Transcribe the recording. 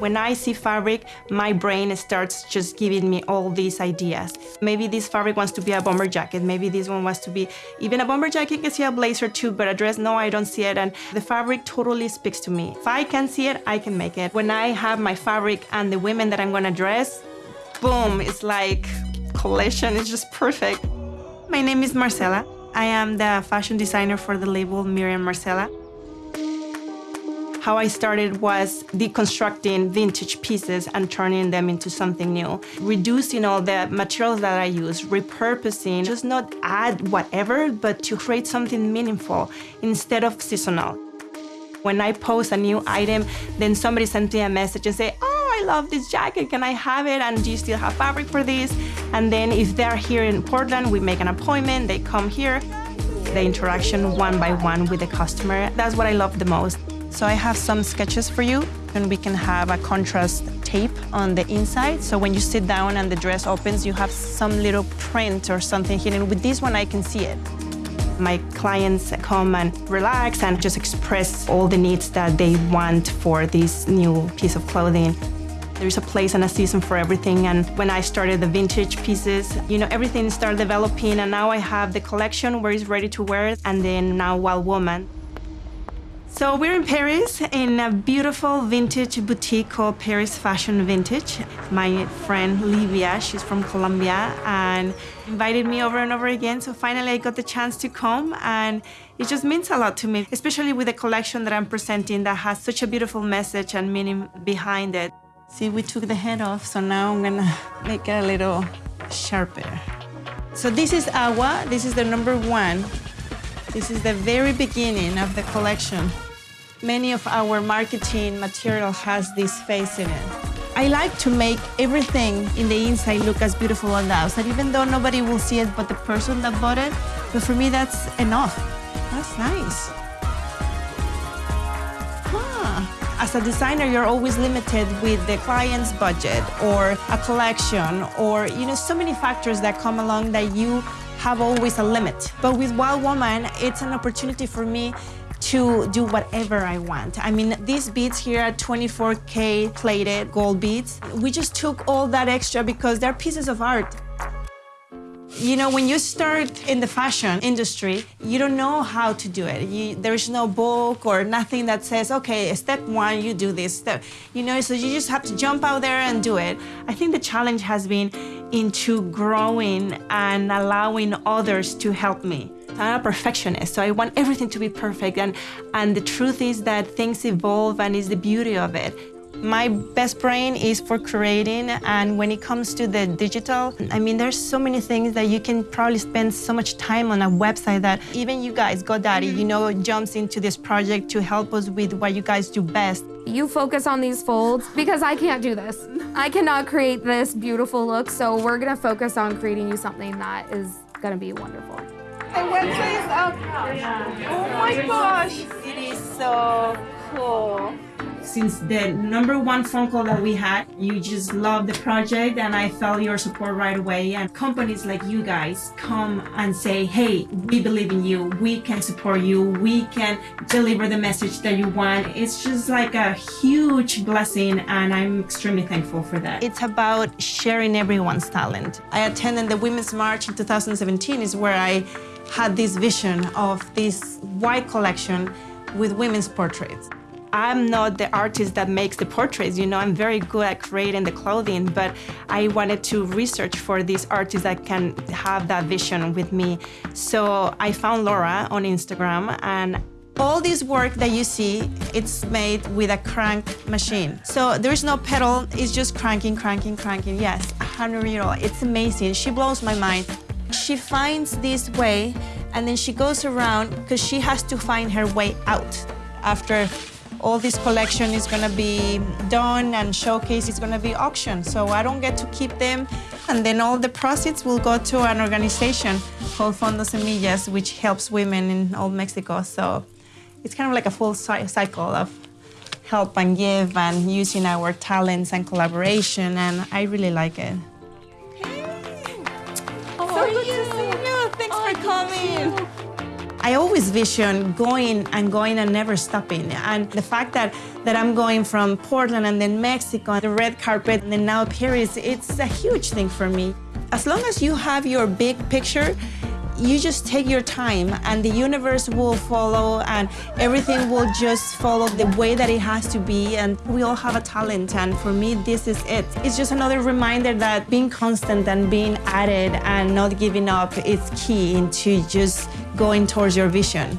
When I see fabric, my brain starts just giving me all these ideas. Maybe this fabric wants to be a bomber jacket. Maybe this one wants to be even a bomber jacket can see a blazer too, but a dress, no, I don't see it. And the fabric totally speaks to me. If I can see it, I can make it. When I have my fabric and the women that I'm gonna dress, boom, it's like collision. It's just perfect. My name is Marcela. I am the fashion designer for the label Miriam Marcela. How I started was deconstructing vintage pieces and turning them into something new. Reducing all the materials that I use, repurposing, just not add whatever, but to create something meaningful instead of seasonal. When I post a new item, then somebody sends me a message and say, oh, I love this jacket, can I have it? And do you still have fabric for this? And then if they're here in Portland, we make an appointment, they come here. The interaction one by one with the customer, that's what I love the most. So I have some sketches for you, and we can have a contrast tape on the inside. So when you sit down and the dress opens, you have some little print or something hidden. With this one, I can see it. My clients come and relax and just express all the needs that they want for this new piece of clothing. There's a place and a season for everything. And when I started the vintage pieces, you know, everything started developing and now I have the collection where it's ready to wear and then now Wild Woman. So we're in Paris in a beautiful vintage boutique called Paris Fashion Vintage. My friend Livia, she's from Colombia and invited me over and over again. So finally I got the chance to come and it just means a lot to me, especially with the collection that I'm presenting that has such a beautiful message and meaning behind it. See, we took the head off, so now I'm gonna make it a little sharper. So this is Agua, this is the number one this is the very beginning of the collection. Many of our marketing material has this face in it. I like to make everything in the inside look as beautiful on the outside, even though nobody will see it but the person that bought it. But for me, that's enough. That's nice. Huh. As a designer, you're always limited with the client's budget or a collection or, you know, so many factors that come along that you have always a limit. But with Wild Woman, it's an opportunity for me to do whatever I want. I mean, these beads here are 24K plated gold beads. We just took all that extra because they're pieces of art. You know, when you start in the fashion industry, you don't know how to do it. You, there's no book or nothing that says, okay, step one, you do this step. You know, so you just have to jump out there and do it. I think the challenge has been into growing and allowing others to help me. I'm a perfectionist, so I want everything to be perfect. And, and the truth is that things evolve and is the beauty of it. My best brain is for creating, and when it comes to the digital, I mean, there's so many things that you can probably spend so much time on a website that even you guys, GoDaddy, you know, jumps into this project to help us with what you guys do best. You focus on these folds because I can't do this. I cannot create this beautiful look, so we're gonna focus on creating you something that is gonna be wonderful. The website is up. Oh my gosh. It is so cool since the number one phone call that we had, you just love the project and I felt your support right away. And companies like you guys come and say, hey, we believe in you. We can support you. We can deliver the message that you want. It's just like a huge blessing and I'm extremely thankful for that. It's about sharing everyone's talent. I attended the Women's March in 2017 is where I had this vision of this white collection with women's portraits. I'm not the artist that makes the portraits, you know, I'm very good at creating the clothing, but I wanted to research for these artists that can have that vision with me. So I found Laura on Instagram and all this work that you see, it's made with a crank machine. So there's no pedal, it's just cranking, cranking, cranking. Yes, 100 euro, it's amazing. She blows my mind. She finds this way and then she goes around because she has to find her way out after all this collection is going to be done and showcase is going to be auctioned. So I don't get to keep them. And then all the proceeds will go to an organization called Fondo Semillas, which helps women in all Mexico. So it's kind of like a full cycle of help and give and using our talents and collaboration. And I really like it. Hey. How so are you? Thanks oh, for coming. I always vision going and going and never stopping. And the fact that, that I'm going from Portland and then Mexico, the red carpet, and then now Paris, it's a huge thing for me. As long as you have your big picture, you just take your time and the universe will follow and everything will just follow the way that it has to be and we all have a talent and for me this is it it's just another reminder that being constant and being it and not giving up is key into just going towards your vision